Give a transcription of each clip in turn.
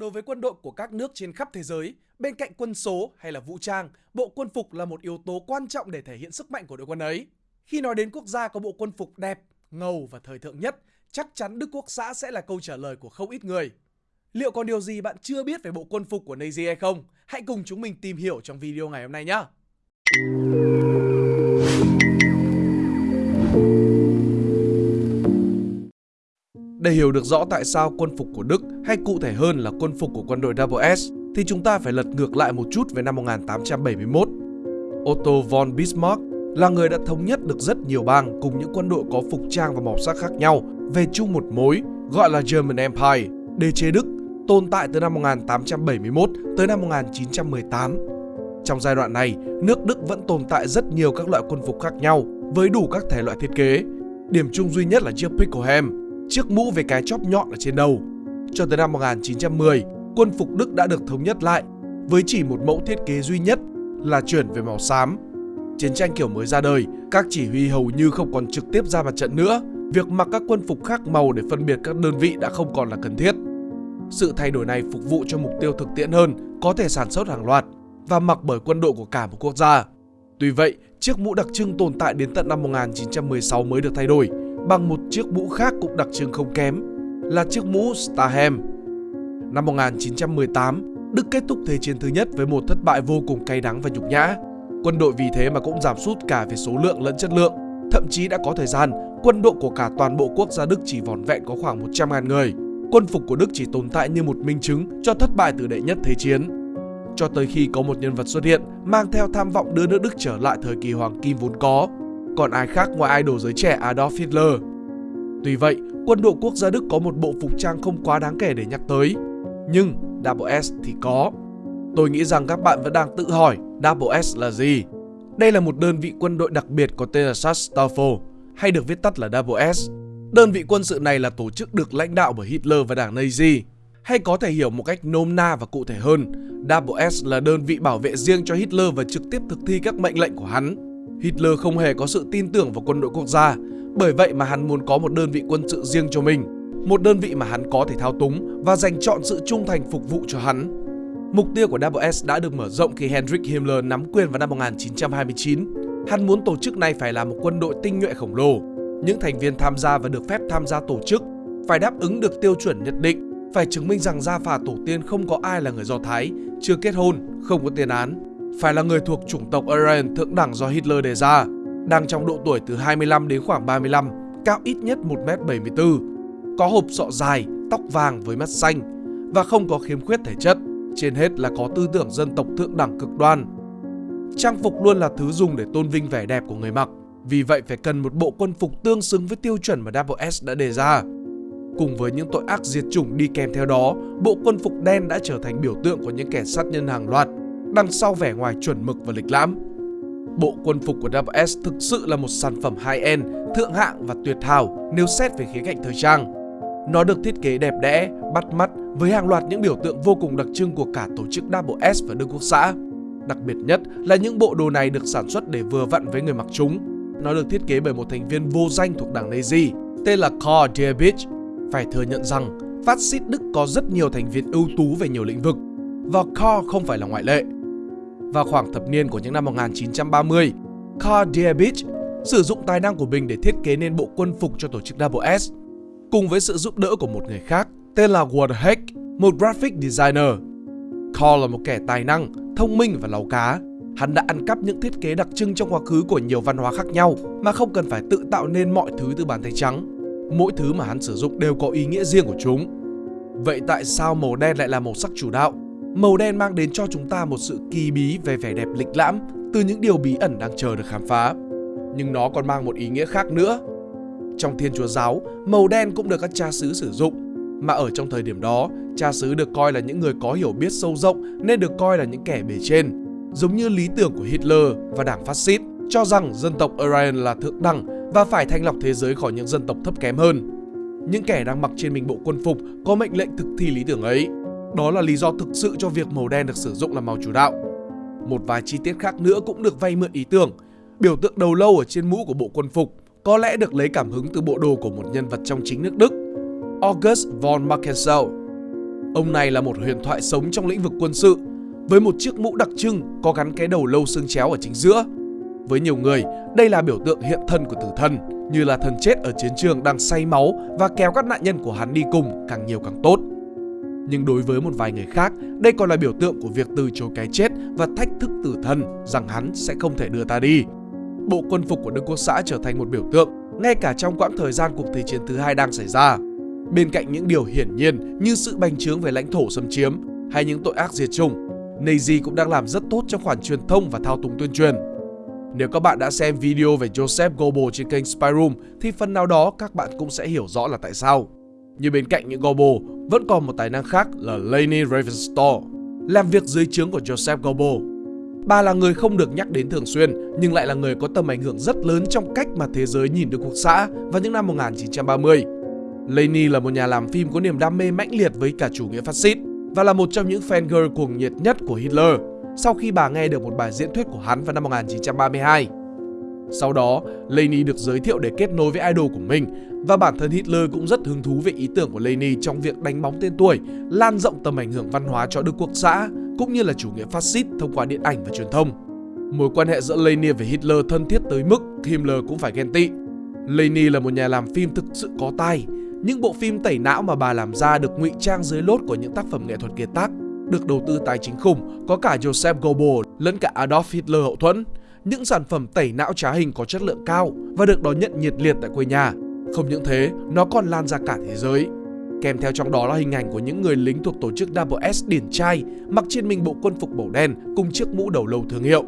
Đối với quân đội của các nước trên khắp thế giới, bên cạnh quân số hay là vũ trang, bộ quân phục là một yếu tố quan trọng để thể hiện sức mạnh của đội quân ấy. Khi nói đến quốc gia có bộ quân phục đẹp, ngầu và thời thượng nhất, chắc chắn Đức Quốc xã sẽ là câu trả lời của không ít người. Liệu còn điều gì bạn chưa biết về bộ quân phục của Nazi hay không? Hãy cùng chúng mình tìm hiểu trong video ngày hôm nay nhé! Để hiểu được rõ tại sao quân phục của Đức hay cụ thể hơn là quân phục của quân đội Double S thì chúng ta phải lật ngược lại một chút về năm 1871. Otto von Bismarck là người đã thống nhất được rất nhiều bang cùng những quân đội có phục trang và màu sắc khác nhau về chung một mối gọi là German Empire, đế chế Đức, tồn tại từ năm 1871 tới năm 1918. Trong giai đoạn này, nước Đức vẫn tồn tại rất nhiều các loại quân phục khác nhau với đủ các thể loại thiết kế. Điểm chung duy nhất là chiếc Pickelham, chiếc mũ với cái chóp nhọn ở trên đầu. Cho tới năm 1910, quân phục Đức đã được thống nhất lại với chỉ một mẫu thiết kế duy nhất là chuyển về màu xám. Chiến tranh kiểu mới ra đời, các chỉ huy hầu như không còn trực tiếp ra mặt trận nữa. Việc mặc các quân phục khác màu để phân biệt các đơn vị đã không còn là cần thiết. Sự thay đổi này phục vụ cho mục tiêu thực tiễn hơn, có thể sản xuất hàng loạt và mặc bởi quân đội của cả một quốc gia. Tuy vậy, chiếc mũ đặc trưng tồn tại đến tận năm 1916 mới được thay đổi bằng một chiếc mũ khác cũng đặc trưng không kém là chiếc mũ Stahem. Năm 1918, Đức kết thúc Thế chiến thứ nhất với một thất bại vô cùng cay đắng và nhục nhã. Quân đội vì thế mà cũng giảm sút cả về số lượng lẫn chất lượng. Thậm chí đã có thời gian, quân đội của cả toàn bộ quốc gia Đức chỉ vỏn vẹn có khoảng 100.000 người. Quân phục của Đức chỉ tồn tại như một minh chứng cho thất bại từ đệ nhất thế chiến. Cho tới khi có một nhân vật xuất hiện mang theo tham vọng đưa nước Đức trở lại thời kỳ hoàng kim vốn có còn ai khác ngoài idol giới trẻ Adolf Hitler. Tuy vậy, quân đội quốc gia Đức có một bộ phục trang không quá đáng kể để nhắc tới. Nhưng Double S thì có. Tôi nghĩ rằng các bạn vẫn đang tự hỏi Double S là gì? Đây là một đơn vị quân đội đặc biệt có tên là Sachstaffel, hay được viết tắt là Double S. Đơn vị quân sự này là tổ chức được lãnh đạo bởi Hitler và đảng Nazi. Hay có thể hiểu một cách nôm na và cụ thể hơn, Double S là đơn vị bảo vệ riêng cho Hitler và trực tiếp thực thi các mệnh lệnh của hắn. Hitler không hề có sự tin tưởng vào quân đội quốc gia, bởi vậy mà hắn muốn có một đơn vị quân sự riêng cho mình, một đơn vị mà hắn có thể thao túng và dành chọn sự trung thành phục vụ cho hắn. Mục tiêu của Double S đã được mở rộng khi Heinrich Himmler nắm quyền vào năm 1929. Hắn muốn tổ chức này phải là một quân đội tinh nhuệ khổng lồ. Những thành viên tham gia và được phép tham gia tổ chức phải đáp ứng được tiêu chuẩn nhất định, phải chứng minh rằng gia phả tổ tiên không có ai là người Do Thái, chưa kết hôn, không có tiền án phải là người thuộc chủng tộc Aryan thượng đẳng do Hitler đề ra, đang trong độ tuổi từ 25 đến khoảng 35, cao ít nhất 1m74, có hộp sọ dài, tóc vàng với mắt xanh và không có khiếm khuyết thể chất, trên hết là có tư tưởng dân tộc thượng đẳng cực đoan. Trang phục luôn là thứ dùng để tôn vinh vẻ đẹp của người mặc, vì vậy phải cần một bộ quân phục tương xứng với tiêu chuẩn mà Double S đã đề ra. Cùng với những tội ác diệt chủng đi kèm theo đó, bộ quân phục đen đã trở thành biểu tượng của những kẻ sát nhân hàng loạt đằng sau vẻ ngoài chuẩn mực và lịch lãm. Bộ quân phục của WS thực sự là một sản phẩm high-end, thượng hạng và tuyệt hảo nếu xét về khía cạnh thời trang. Nó được thiết kế đẹp đẽ, bắt mắt với hàng loạt những biểu tượng vô cùng đặc trưng của cả tổ chức WS và Đức Quốc xã. Đặc biệt nhất là những bộ đồ này được sản xuất để vừa vặn với người mặc chúng. Nó được thiết kế bởi một thành viên vô danh thuộc đảng Nazi, tên là Karl Dierbich. Phải thừa nhận rằng, phát xít Đức có rất nhiều thành viên ưu tú về nhiều lĩnh vực, và Karl không phải là ngoại lệ. Vào khoảng thập niên của những năm 1930, Karl Diebitsch sử dụng tài năng của mình để thiết kế nên bộ quân phục cho tổ chức Double S, cùng với sự giúp đỡ của một người khác tên là Ward Heck, một graphic designer. Karl là một kẻ tài năng, thông minh và láu cá. Hắn đã ăn cắp những thiết kế đặc trưng trong quá khứ của nhiều văn hóa khác nhau mà không cần phải tự tạo nên mọi thứ từ bàn tay trắng. Mỗi thứ mà hắn sử dụng đều có ý nghĩa riêng của chúng. Vậy tại sao màu đen lại là màu sắc chủ đạo? Màu đen mang đến cho chúng ta một sự kỳ bí về vẻ đẹp lịch lãm từ những điều bí ẩn đang chờ được khám phá. Nhưng nó còn mang một ý nghĩa khác nữa. Trong Thiên Chúa Giáo, màu đen cũng được các cha xứ sử dụng. Mà ở trong thời điểm đó, cha xứ được coi là những người có hiểu biết sâu rộng nên được coi là những kẻ bề trên. Giống như lý tưởng của Hitler và đảng phát xít cho rằng dân tộc Aryan là thượng đẳng và phải thanh lọc thế giới khỏi những dân tộc thấp kém hơn. Những kẻ đang mặc trên mình bộ quân phục có mệnh lệnh thực thi lý tưởng ấy đó là lý do thực sự cho việc màu đen được sử dụng là màu chủ đạo. Một vài chi tiết khác nữa cũng được vay mượn ý tưởng. Biểu tượng đầu lâu ở trên mũ của bộ quân phục có lẽ được lấy cảm hứng từ bộ đồ của một nhân vật trong chính nước Đức, August von Markensau. Ông này là một huyền thoại sống trong lĩnh vực quân sự, với một chiếc mũ đặc trưng có gắn cái đầu lâu xương chéo ở chính giữa. Với nhiều người, đây là biểu tượng hiện thân của tử thần, như là thần chết ở chiến trường đang say máu và kéo các nạn nhân của hắn đi cùng càng nhiều càng tốt. Nhưng đối với một vài người khác, đây còn là biểu tượng của việc từ chối cái chết và thách thức tử thần rằng hắn sẽ không thể đưa ta đi. Bộ quân phục của Đức Quốc xã trở thành một biểu tượng ngay cả trong quãng thời gian cuộc Thế chiến thứ hai đang xảy ra. Bên cạnh những điều hiển nhiên như sự bành trướng về lãnh thổ xâm chiếm hay những tội ác diệt chủng, Nazi cũng đang làm rất tốt trong khoản truyền thông và thao túng tuyên truyền. Nếu các bạn đã xem video về Joseph Goebbels trên kênh Spyroom thì phần nào đó các bạn cũng sẽ hiểu rõ là tại sao. Nhưng bên cạnh những Gobo vẫn còn một tài năng khác là Lainey Riefenstahl, làm việc dưới trướng của Joseph Gobo. Bà là người không được nhắc đến thường xuyên nhưng lại là người có tầm ảnh hưởng rất lớn trong cách mà thế giới nhìn được cuộc xã vào những năm 1930. Lainey là một nhà làm phim có niềm đam mê mãnh liệt với cả chủ nghĩa phát xít và là một trong những fan girl cuồng nhiệt nhất của Hitler sau khi bà nghe được một bài diễn thuyết của hắn vào năm 1932. Sau đó, Lainey được giới thiệu để kết nối với idol của mình và bản thân Hitler cũng rất hứng thú về ý tưởng của Leni trong việc đánh bóng tên tuổi, lan rộng tầm ảnh hưởng văn hóa cho Đức Quốc xã cũng như là chủ nghĩa phát xít thông qua điện ảnh và truyền thông. Mối quan hệ giữa Leni và Hitler thân thiết tới mức Himmler cũng phải ghen tị. Leni là một nhà làm phim thực sự có tài. Những bộ phim tẩy não mà bà làm ra được ngụy trang dưới lốt của những tác phẩm nghệ thuật kiệt tác, được đầu tư tài chính khủng, có cả Joseph Goebbels lẫn cả Adolf Hitler hậu thuẫn. Những sản phẩm tẩy não trá hình có chất lượng cao và được đón nhận nhiệt liệt tại quê nhà. Không những thế, nó còn lan ra cả thế giới. Kèm theo trong đó là hình ảnh của những người lính thuộc tổ chức Double S điển trai mặc trên mình bộ quân phục màu đen cùng chiếc mũ đầu lâu thương hiệu.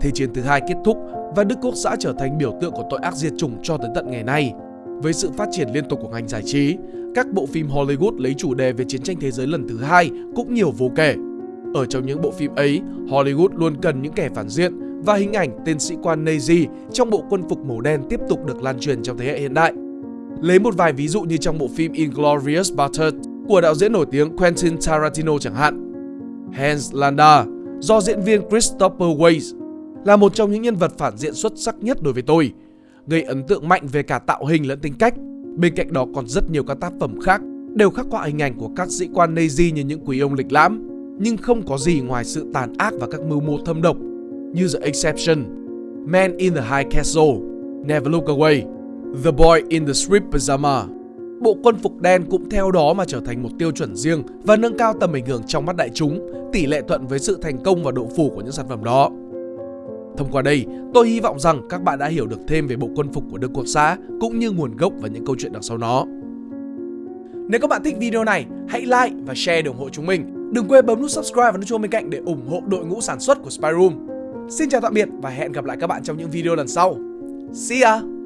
Thế chiến thứ hai kết thúc và Đức Quốc xã trở thành biểu tượng của tội ác diệt chủng cho tới tận ngày nay. Với sự phát triển liên tục của ngành giải trí, các bộ phim Hollywood lấy chủ đề về chiến tranh thế giới lần thứ hai cũng nhiều vô kể. Ở trong những bộ phim ấy, Hollywood luôn cần những kẻ phản diện và hình ảnh tên sĩ quan Nazi trong bộ quân phục màu đen tiếp tục được lan truyền trong thế hệ hiện đại. Lấy một vài ví dụ như trong bộ phim Inglourious Basterds của đạo diễn nổi tiếng Quentin Tarantino chẳng hạn. Hans Landa do diễn viên Christopher Waltz là một trong những nhân vật phản diện xuất sắc nhất đối với tôi, gây ấn tượng mạnh về cả tạo hình lẫn tính cách. Bên cạnh đó còn rất nhiều các tác phẩm khác đều khắc họa hình ảnh của các sĩ quan Nazi như những quý ông lịch lãm, nhưng không có gì ngoài sự tàn ác và các mưu mô thâm độc như The Exception, Man in the High Castle, Never Look Away, The Boy in the Strip Pajama. Bộ quân phục đen cũng theo đó mà trở thành một tiêu chuẩn riêng và nâng cao tầm ảnh hưởng trong mắt đại chúng, tỷ lệ thuận với sự thành công và độ phủ của những sản phẩm đó. Thông qua đây, tôi hy vọng rằng các bạn đã hiểu được thêm về bộ quân phục của Đức Quốc xã cũng như nguồn gốc và những câu chuyện đằng sau nó. Nếu các bạn thích video này, hãy like và share để ủng hộ chúng mình. Đừng quên bấm nút subscribe và nút chuông bên cạnh để ủng hộ đội ngũ sản xuất của Spyroom. Xin chào tạm biệt và hẹn gặp lại các bạn trong những video lần sau. See ya!